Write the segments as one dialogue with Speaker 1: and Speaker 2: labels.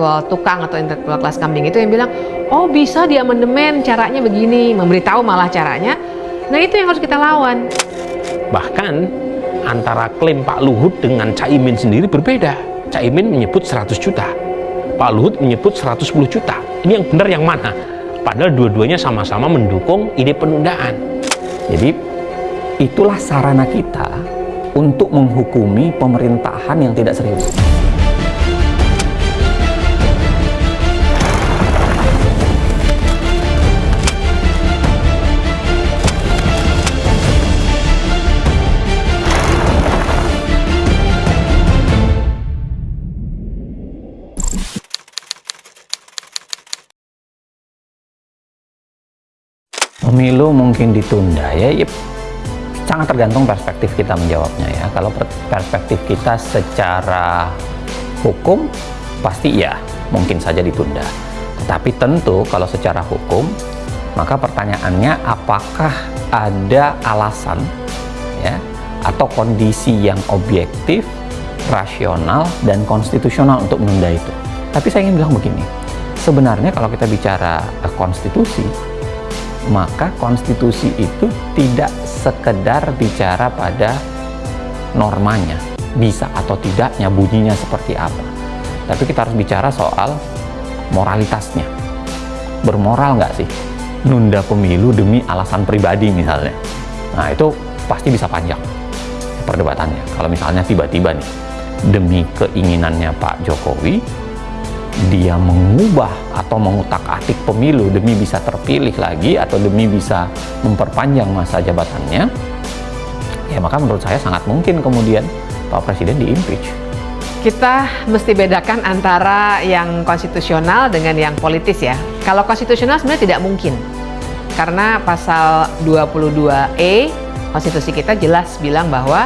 Speaker 1: intelektual tukang atau intelektual kelas kambing itu yang bilang, oh bisa di amandemen caranya begini, memberitahu malah caranya. Nah itu yang harus kita lawan.
Speaker 2: Bahkan antara klaim Pak Luhut dengan Caimin sendiri berbeda. Caimin menyebut 100 juta, Pak Luhut menyebut 110 juta. Ini yang benar yang mana? Padahal dua-duanya sama-sama mendukung ide penundaan.
Speaker 3: Jadi itulah sarana kita untuk menghukumi pemerintahan yang tidak serius. Pemilu mungkin ditunda ya, ya sangat tergantung perspektif kita menjawabnya ya. Kalau perspektif kita secara hukum pasti ya mungkin saja ditunda. Tetapi tentu kalau secara hukum maka pertanyaannya apakah ada alasan ya atau kondisi yang objektif, rasional dan konstitusional untuk menunda itu. Tapi saya ingin bilang begini. Sebenarnya kalau kita bicara eh, konstitusi maka konstitusi itu tidak sekedar bicara pada normanya, bisa atau tidaknya, bunyinya seperti apa. Tapi kita harus bicara soal moralitasnya. Bermoral nggak sih? Nunda pemilu demi alasan pribadi misalnya. Nah itu pasti bisa panjang perdebatannya. Kalau misalnya tiba-tiba nih, demi keinginannya Pak Jokowi, dia mengubah atau mengutak-atik pemilu demi bisa terpilih lagi atau demi bisa memperpanjang masa jabatannya, ya maka menurut saya sangat mungkin kemudian Pak Presiden di-impeach.
Speaker 1: Kita mesti bedakan antara yang konstitusional dengan yang politis ya. Kalau konstitusional sebenarnya tidak mungkin. Karena pasal 22E konstitusi kita jelas bilang bahwa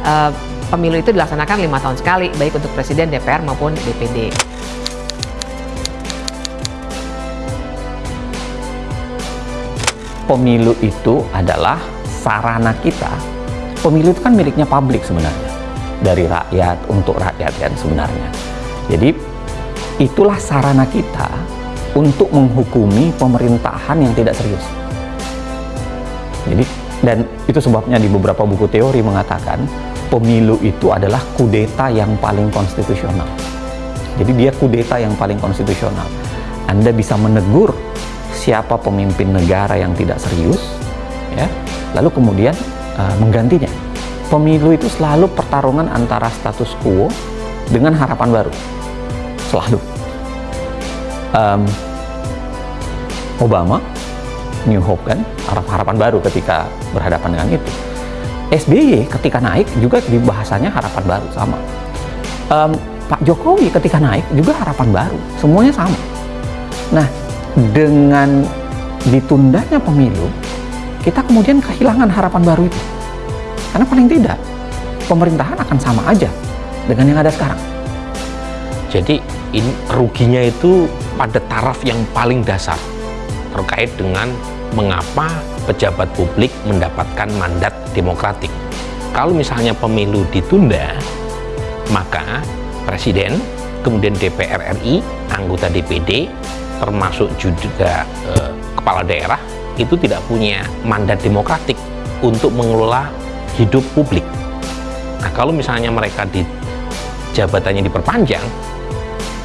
Speaker 1: uh, pemilu itu dilaksanakan lima tahun sekali, baik untuk presiden, DPR maupun DPD.
Speaker 3: Pemilu itu adalah sarana kita. Pemilu itu kan miliknya publik sebenarnya. Dari rakyat, untuk rakyat kan sebenarnya. Jadi itulah sarana kita untuk menghukumi pemerintahan yang tidak serius. Jadi dan itu sebabnya di beberapa buku teori mengatakan pemilu itu adalah kudeta yang paling konstitusional. Jadi dia kudeta yang paling konstitusional. Anda bisa menegur siapa pemimpin negara yang tidak serius, ya, lalu kemudian uh, menggantinya. Pemilu itu selalu pertarungan antara status quo dengan harapan baru, selalu. Um, Obama, New Hope kan, harapan baru ketika berhadapan dengan itu. SBY ketika naik juga di bahasanya harapan baru sama. Um, Pak Jokowi ketika naik juga harapan baru, semuanya sama. Nah, dengan ditundanya pemilu, kita kemudian kehilangan harapan baru itu. Karena paling tidak, pemerintahan akan sama aja dengan yang ada sekarang.
Speaker 2: Jadi ini ruginya itu pada taraf yang paling dasar terkait dengan mengapa pejabat publik mendapatkan mandat demokratik. Kalau misalnya pemilu ditunda, maka presiden, kemudian DPR RI, anggota DPD, termasuk juga eh, kepala daerah itu tidak punya mandat demokratik untuk mengelola hidup publik. Nah, kalau misalnya mereka di jabatannya diperpanjang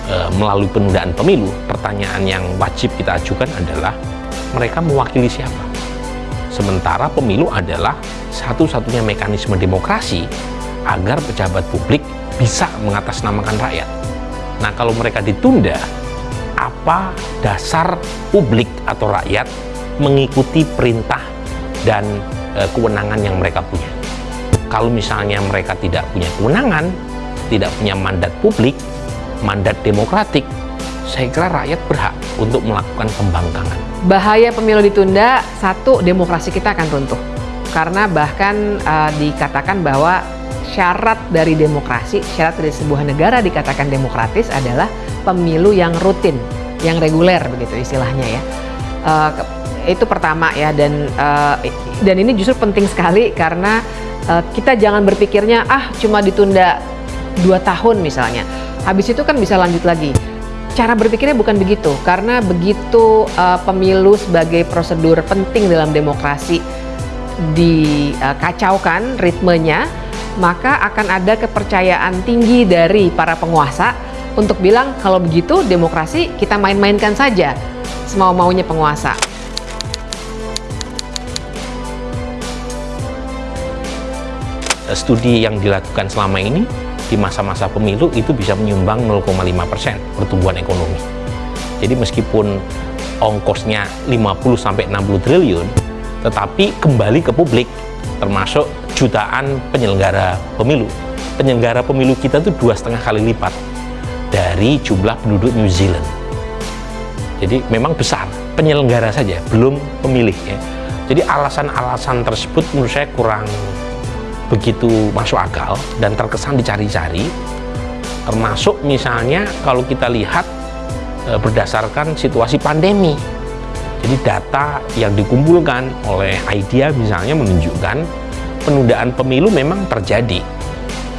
Speaker 2: eh, melalui penundaan pemilu, pertanyaan yang wajib kita ajukan adalah mereka mewakili siapa? Sementara pemilu adalah satu-satunya mekanisme demokrasi agar pejabat publik bisa mengatasnamakan rakyat. Nah, kalau mereka ditunda, apa dasar publik atau rakyat mengikuti perintah dan e, kewenangan yang mereka punya. Kalau misalnya mereka tidak punya kewenangan, tidak punya mandat publik, mandat demokratik, saya kira rakyat berhak untuk melakukan pembangkangan.
Speaker 1: Bahaya pemilu ditunda, satu, demokrasi kita akan runtuh. Karena bahkan uh, dikatakan bahwa syarat dari demokrasi, syarat dari sebuah negara dikatakan demokratis adalah pemilu yang rutin, yang reguler begitu istilahnya ya. Uh, itu pertama ya dan uh, dan ini justru penting sekali karena uh, kita jangan berpikirnya ah cuma ditunda dua tahun misalnya. Habis itu kan bisa lanjut lagi. cara berpikirnya bukan begitu karena begitu uh, pemilu sebagai prosedur penting dalam demokrasi dikacaukan ritmenya maka akan ada kepercayaan tinggi dari para penguasa untuk bilang kalau begitu demokrasi kita main-mainkan saja semau-maunya penguasa.
Speaker 2: Studi yang dilakukan selama ini di masa-masa pemilu itu bisa menyumbang 0,5 persen pertumbuhan ekonomi. Jadi meskipun ongkosnya 50 sampai 60 triliun, tetapi kembali ke publik, termasuk jutaan penyelenggara pemilu. Penyelenggara pemilu kita itu dua setengah kali lipat dari jumlah penduduk New Zealand. Jadi memang besar penyelenggara saja, belum pemilih ya. Jadi alasan-alasan tersebut menurut saya kurang begitu masuk akal dan terkesan dicari-cari termasuk misalnya kalau kita lihat e, berdasarkan situasi pandemi jadi data yang dikumpulkan oleh IDEA misalnya menunjukkan penundaan pemilu memang terjadi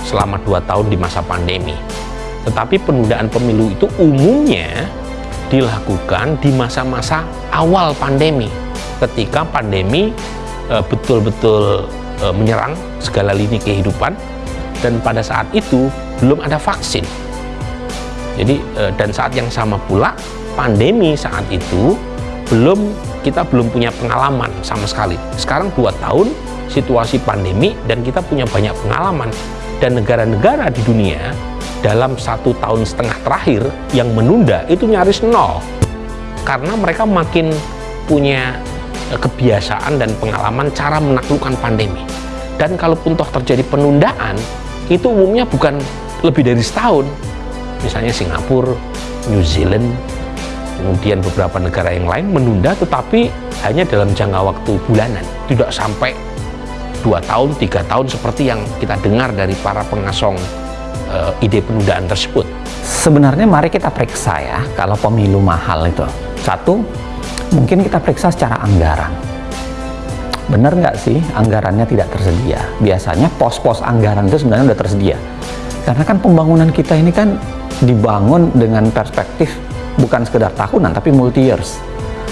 Speaker 2: selama dua tahun di masa pandemi tetapi penundaan pemilu itu umumnya dilakukan di masa-masa awal pandemi ketika pandemi e, betul-betul e, menyerang segala lini kehidupan dan pada saat itu belum ada vaksin. Jadi e, dan saat yang sama pula pandemi saat itu belum kita belum punya pengalaman sama sekali. Sekarang dua tahun situasi pandemi dan kita punya banyak pengalaman dan negara-negara di dunia dalam satu tahun setengah terakhir yang menunda itu nyaris nol karena mereka makin punya kebiasaan dan pengalaman cara menaklukkan pandemi. Dan kalaupun toh terjadi penundaan, itu umumnya bukan lebih dari setahun. Misalnya Singapura, New Zealand, kemudian beberapa negara yang lain menunda tetapi hanya dalam jangka waktu bulanan, tidak sampai dua tahun, tiga tahun seperti yang kita dengar dari para pengasong uh, ide penundaan tersebut.
Speaker 3: Sebenarnya mari kita periksa ya, kalau pemilu mahal itu. Satu, mungkin kita periksa secara anggaran. Benar nggak sih anggarannya tidak tersedia? Biasanya pos-pos anggaran itu sebenarnya udah tersedia. Karena kan pembangunan kita ini kan dibangun dengan perspektif bukan sekedar tahunan tapi multi years.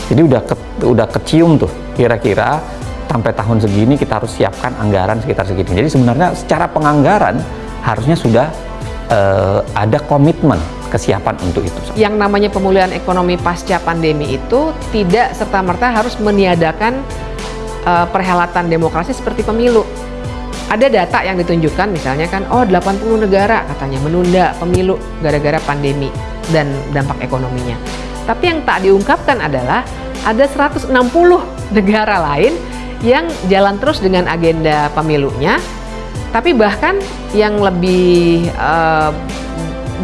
Speaker 3: Jadi udah ke, udah kecium tuh kira-kira sampai tahun segini kita harus siapkan anggaran sekitar segini. Jadi sebenarnya secara penganggaran harusnya sudah uh, ada komitmen kesiapan untuk itu.
Speaker 1: Yang namanya pemulihan ekonomi pasca pandemi itu tidak serta-merta harus meniadakan uh, perhelatan demokrasi seperti pemilu. Ada data yang ditunjukkan misalnya kan, oh 80 negara katanya menunda pemilu gara-gara pandemi dan dampak ekonominya. Tapi yang tak diungkapkan adalah ada 160 negara lain yang jalan terus dengan agenda pemilunya, tapi bahkan yang lebih uh,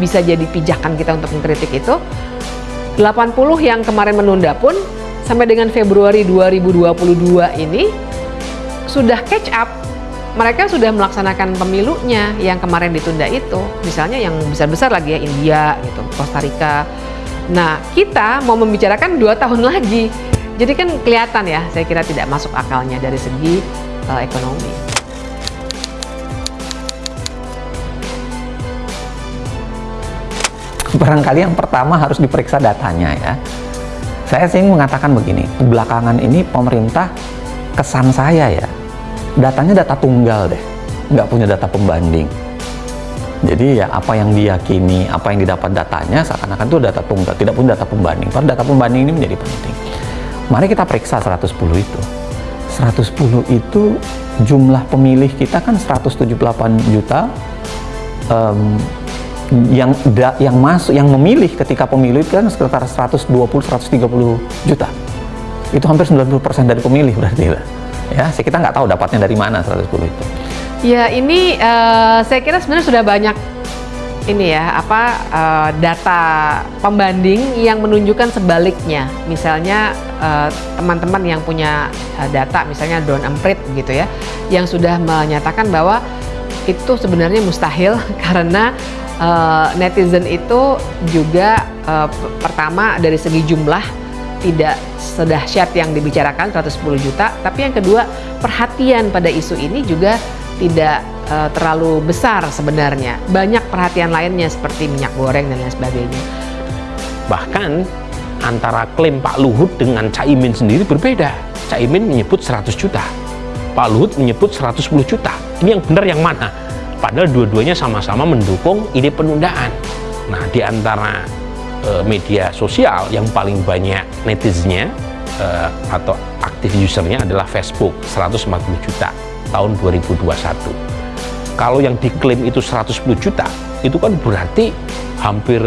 Speaker 1: bisa jadi pijakan kita untuk mengkritik itu 80 yang kemarin menunda pun sampai dengan Februari 2022 ini sudah catch up. Mereka sudah melaksanakan pemilunya yang kemarin ditunda itu. Misalnya yang besar-besar lagi ya India gitu Costa Rica. Nah kita mau membicarakan dua tahun lagi. Jadi kan kelihatan ya saya kira tidak masuk akalnya dari segi uh, ekonomi
Speaker 3: barangkali yang pertama harus diperiksa datanya ya. Saya sih mengatakan begini, belakangan ini pemerintah kesan saya ya, datanya data tunggal deh, nggak punya data pembanding. Jadi ya apa yang diyakini, apa yang didapat datanya seakan-akan itu data tunggal, tidak punya data pembanding. Padahal data pembanding ini menjadi penting. Mari kita periksa 110 itu. 110 itu jumlah pemilih kita kan 178 juta um, yang da, yang masuk yang memilih ketika pemilu itu kan sekitar 120 130 juta. Itu hampir 90% dari pemilih berarti ya. kita nggak tahu dapatnya dari mana 110 itu.
Speaker 1: Ya, ini uh, saya kira sebenarnya sudah banyak ini ya apa uh, data pembanding yang menunjukkan sebaliknya. Misalnya eh, teman-teman uh, yang punya data misalnya Don Emprit gitu ya yang sudah menyatakan bahwa itu sebenarnya mustahil karena uh, netizen itu juga uh, pertama dari segi jumlah tidak sedahsyat yang dibicarakan 110 juta, tapi yang kedua perhatian pada isu ini juga tidak uh, terlalu besar sebenarnya. Banyak perhatian lainnya seperti minyak goreng dan lain sebagainya.
Speaker 2: Bahkan antara klaim Pak Luhut dengan Caimin sendiri berbeda. Caimin menyebut 100 juta, Pak Luhut menyebut 110 juta. Ini yang benar yang mana? Padahal dua-duanya sama-sama mendukung ide penundaan. Nah, di antara e, media sosial yang paling banyak netizennya e, atau aktif usernya adalah Facebook 140 juta tahun 2021. Kalau yang diklaim itu 110 juta, itu kan berarti hampir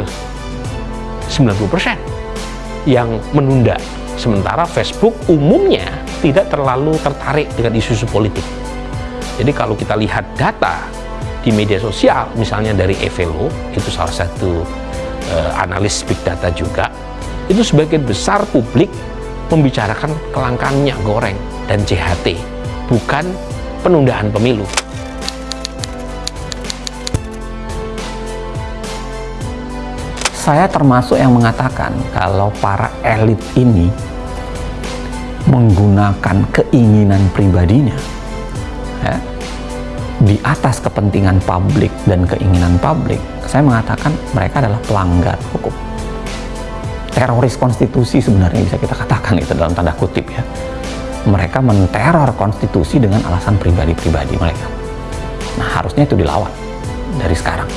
Speaker 2: 90% yang menunda. Sementara Facebook umumnya tidak terlalu tertarik dengan isu-isu politik. Jadi kalau kita lihat data di media sosial, misalnya dari Evelo, itu salah satu uh, analis big data juga, itu sebagian besar publik membicarakan kelangkaan minyak goreng dan CHT, bukan penundaan pemilu.
Speaker 3: saya termasuk yang mengatakan kalau para elit ini menggunakan keinginan pribadinya ya, di atas kepentingan publik dan keinginan publik, saya mengatakan mereka adalah pelanggar hukum. Teroris konstitusi sebenarnya bisa kita katakan itu dalam tanda kutip ya. Mereka menteror konstitusi dengan alasan pribadi-pribadi mereka. Nah harusnya itu dilawan dari sekarang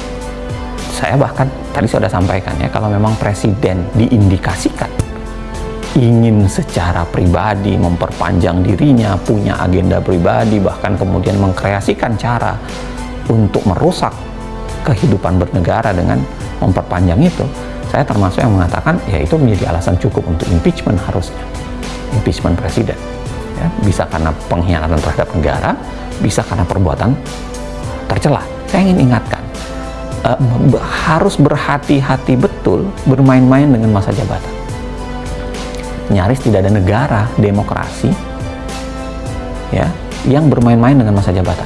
Speaker 3: saya bahkan tadi sudah sampaikan ya kalau memang presiden diindikasikan ingin secara pribadi memperpanjang dirinya, punya agenda pribadi, bahkan kemudian mengkreasikan cara untuk merusak kehidupan bernegara dengan memperpanjang itu, saya termasuk yang mengatakan ya itu menjadi alasan cukup untuk impeachment harusnya, impeachment presiden. Ya, bisa karena pengkhianatan terhadap negara, bisa karena perbuatan tercela. Saya ingin ingatkan, uh, harus berhati-hati betul bermain-main dengan masa jabatan. Nyaris tidak ada negara demokrasi ya yang bermain-main dengan masa jabatan.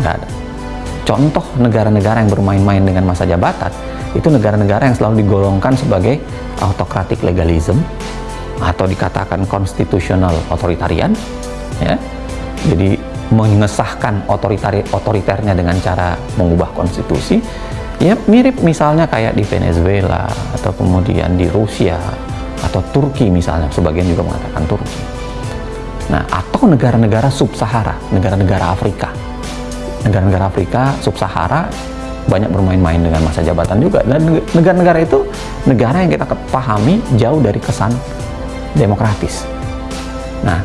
Speaker 3: Nggak ada. Contoh negara-negara yang bermain-main dengan masa jabatan itu negara-negara yang selalu digolongkan sebagai autokratik legalism atau dikatakan konstitusional otoritarian ya. Jadi mengesahkan otoritari otoriternya dengan cara mengubah konstitusi ya mirip misalnya kayak di Venezuela atau kemudian di Rusia atau Turki misalnya sebagian juga mengatakan Turki nah atau negara-negara sub-Sahara negara-negara Afrika negara-negara Afrika sub-Sahara banyak bermain-main dengan masa jabatan juga dan negara-negara itu negara yang kita pahami jauh dari kesan demokratis nah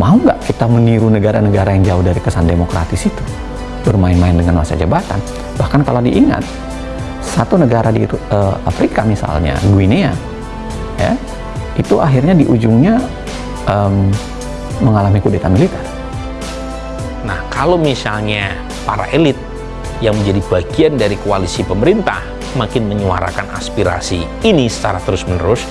Speaker 3: Mau nggak kita meniru negara-negara yang jauh dari kesan demokratis itu? Bermain-main dengan masa jabatan. Bahkan kalau diingat, satu negara di uh, Afrika misalnya, Guinea, ya, itu akhirnya di ujungnya um, mengalami kudeta militer.
Speaker 2: Nah, kalau misalnya para elit yang menjadi bagian dari koalisi pemerintah makin menyuarakan aspirasi ini secara terus-menerus,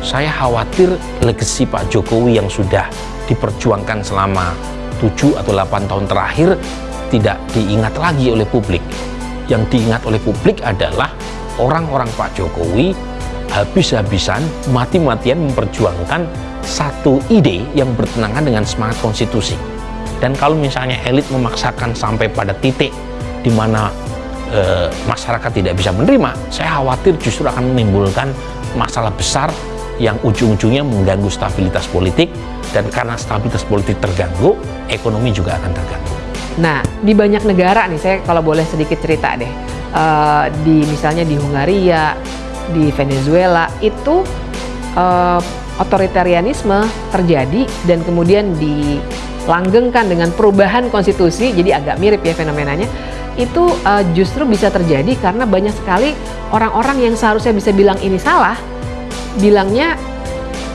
Speaker 2: saya khawatir legasi Pak Jokowi yang sudah diperjuangkan selama 7 atau 8 tahun terakhir tidak diingat lagi oleh publik. Yang diingat oleh publik adalah orang-orang Pak Jokowi habis-habisan, mati-matian memperjuangkan satu ide yang bertentangan dengan semangat konstitusi. Dan kalau misalnya elit memaksakan sampai pada titik di mana e, masyarakat tidak bisa menerima, saya khawatir justru akan menimbulkan masalah besar yang ujung-ujungnya mengganggu stabilitas politik dan karena stabilitas politik terganggu, ekonomi juga akan terganggu.
Speaker 1: Nah, di banyak negara nih, saya kalau boleh sedikit cerita deh, uh, di misalnya di Hungaria, di Venezuela itu uh, otoritarianisme terjadi dan kemudian dilanggengkan dengan perubahan konstitusi, jadi agak mirip ya fenomenanya. Itu uh, justru bisa terjadi karena banyak sekali orang-orang yang seharusnya bisa bilang ini salah, bilangnya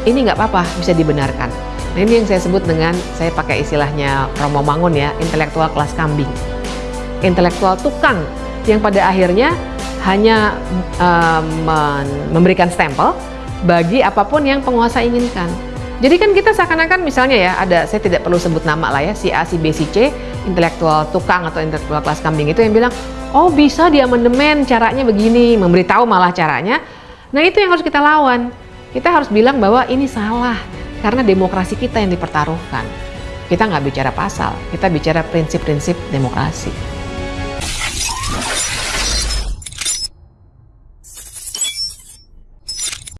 Speaker 1: ini nggak apa-apa bisa dibenarkan. Nah ini yang saya sebut dengan saya pakai istilahnya Romo Mangun ya intelektual kelas kambing, intelektual tukang yang pada akhirnya hanya um, memberikan stempel bagi apa pun yang penguasa inginkan. Jadi kan kita seakan-akan misalnya ya ada saya tidak perlu sebut nama lah ya si A si B si C intelektual tukang atau intelektual kelas kambing itu yang bilang oh bisa dia mendemen caranya begini memberitahu malah caranya Nah itu yang harus kita lawan. Kita harus bilang bahwa ini salah karena demokrasi kita yang dipertaruhkan. Kita nggak bicara pasal, kita bicara prinsip-prinsip demokrasi.